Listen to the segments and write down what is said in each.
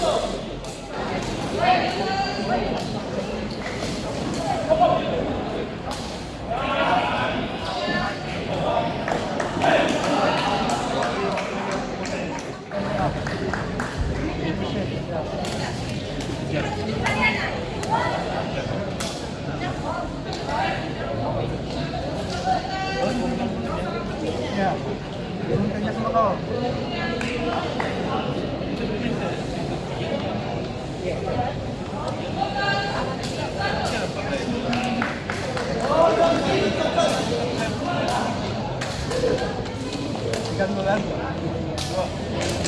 Ya. Ikan mo lang. Ya,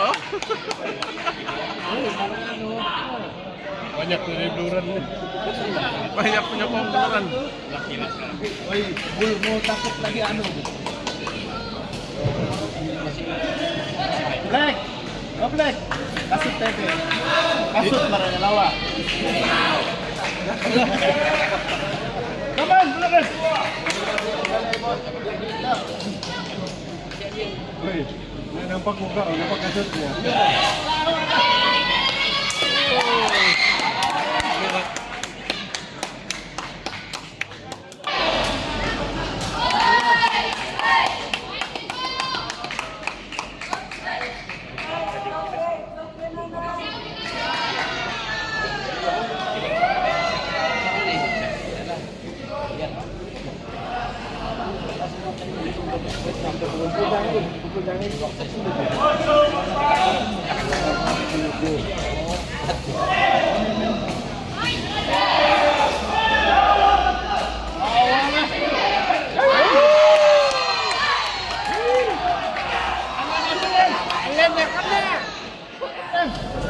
oh. Banyak penyeluduran nih. Banyak punya pembenaran. Woi, bul mau takut lagi anu. Black, oh Black, kasut tempe, kasut marahnya lawa. Come on, Black. Nampak muka, nampak kasutnya.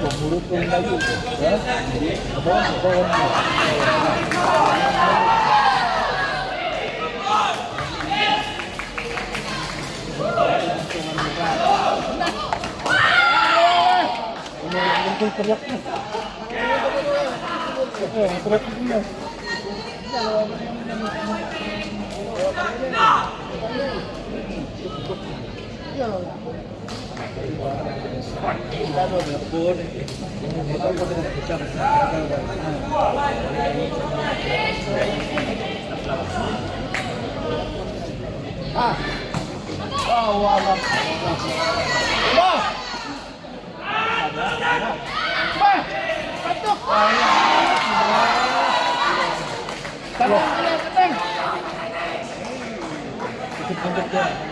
con grupo en Ah. Oh, wala. Ba! Ba! Patok! Tanong, tanong, tanong! Ikot-ikot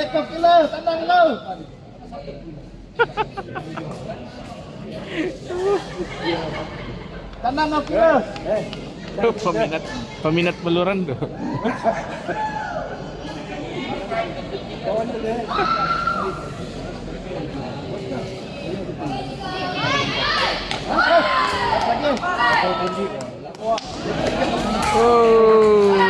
Lekap kilo, tandang lo. Tandang aku kilo. peminat peminat beluran tuh. Oh.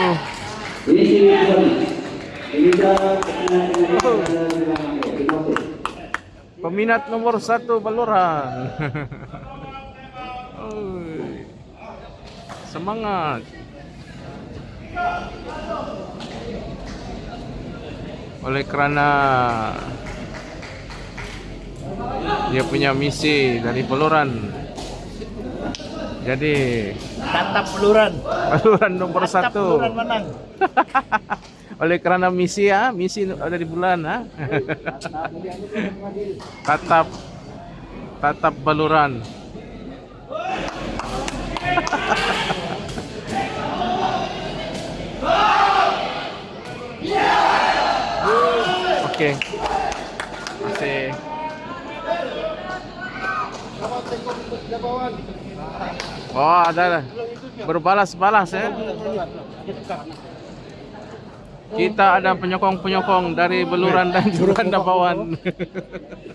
Peminat nomor satu baluran. Oi. Semangat. Oleh kerana dia punya misi dari baluran. Jadi Tatap peluran. baluran nomor Tatap satu. peluran menang. Oleh kerana misi ya, misi ada di bulan ha. tatap tatap baluran. Oke. Masih Oh, ada berbalas-balas ya. Kita ada penyokong-penyokong dari Beluran dan Juran Dapawan.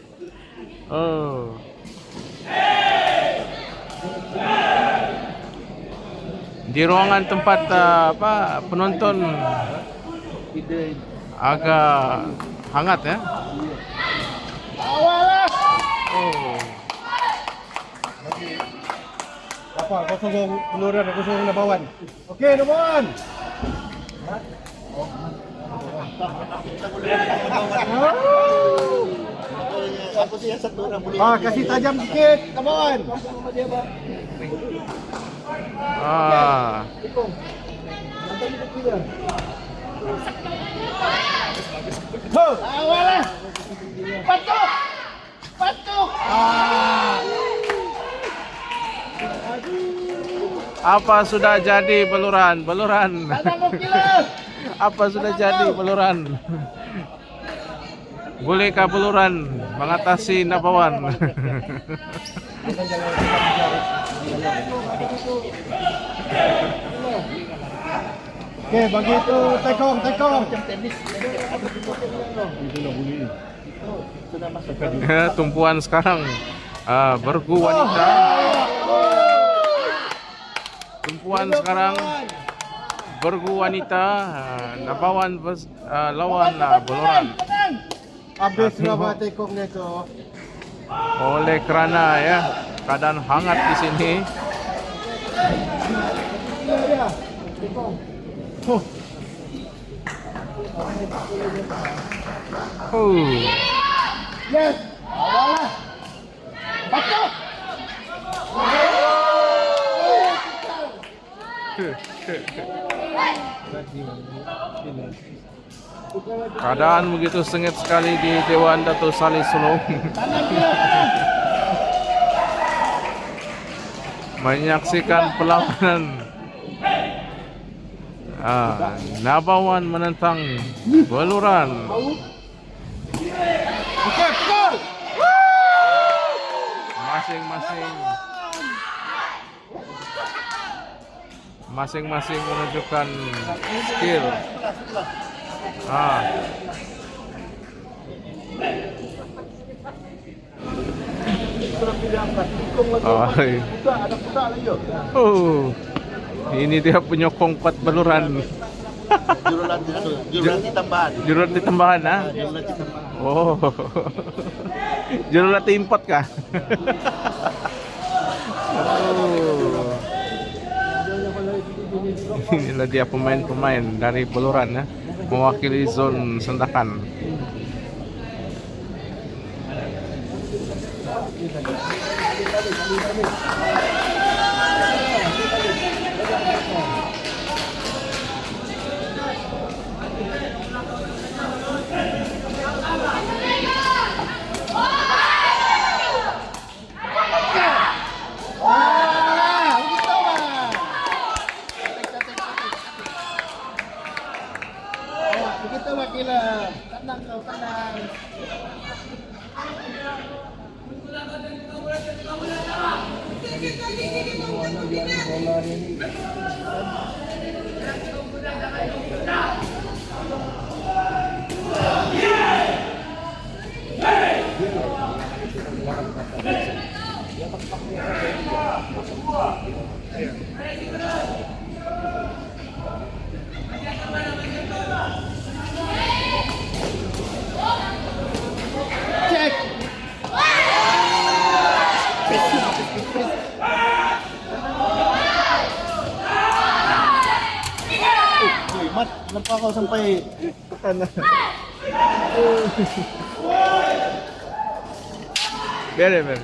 oh. Di ruangan tempat uh, apa penonton agak hangat ya. Oh. Apa? Kau sokong peluran, aku sokong nabawan. Okey, nabawan. Aku sih yang satu orang boleh. Ah, kasih tajam sikit, nabawan. Ah. Ho! Awalah. Patuk. Patuk. Apa sudah jadi Beluran? Beluran. Apa sudah jadi Beluran? Bolehkah Beluran mengatasi Nabawan? Okey, bagi itu tekong, tekong. Tumpuan sekarang ah, bergu wanita. Tumpuan sekarang bergu wanita. ah, Nabawan vers- ah, lawan ah, Beluran. Habis berapa tekong dia tu? Oleh kerana ya keadaan hangat di sini. Huh. Oh. Yes. Awalah. Patuk. Keadaan begitu sengit sekali di Dewan Dato Saleh Sulong. Menyaksikan perlawanan ah, Nabawan menentang Beluran. Masing-masing masing-masing menunjukkan skill. Ah. Oh, iya. Oh. Ini dia penyokong kuat beluran. Jurulat itu, jurulat tambahan. Jurulat di tambahan ah. Oh. Jurulat import kah? oh. Inilah dia pemain-pemain dari Buluran ya, mewakili zone Sendakan. Ah, ಬೇರೆ ಬೇರೆ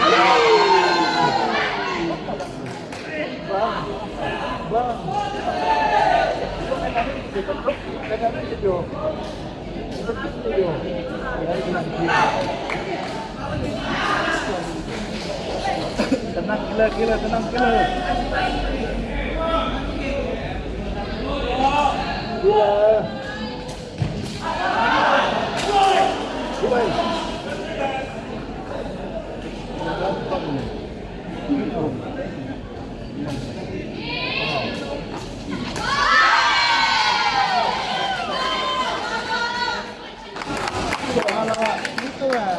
Yeah! Serupa apa? Uh, Tenang gila, gila, tenang gila. Kalau gitu lah.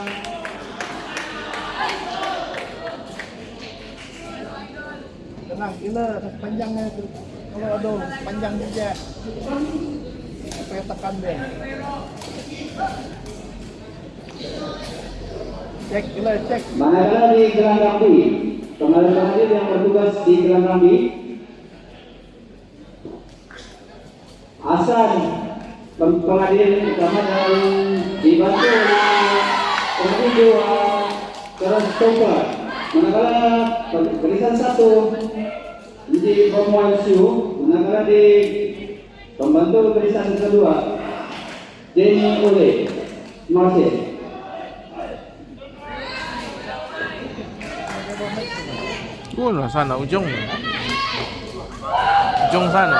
Tenang, gila, panjangnya itu. Kalau ada panjang juga. Supaya tekan dia. Cek, gila, cek. Manakala di Gelang Rambi, pengalir-pengalir yang bertugas di Gelang Rambi, Asan pem- pengadil utama dan dibantu oleh pemerintah Terus Topa. Manakala barisan satu di Romuan Siu, manakala di pembantu barisan kedua Jenny Marcel. Sana ujung. Ujung sana.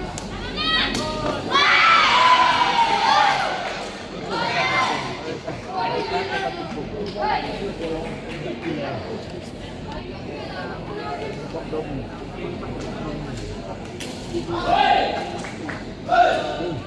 Hey! Hey!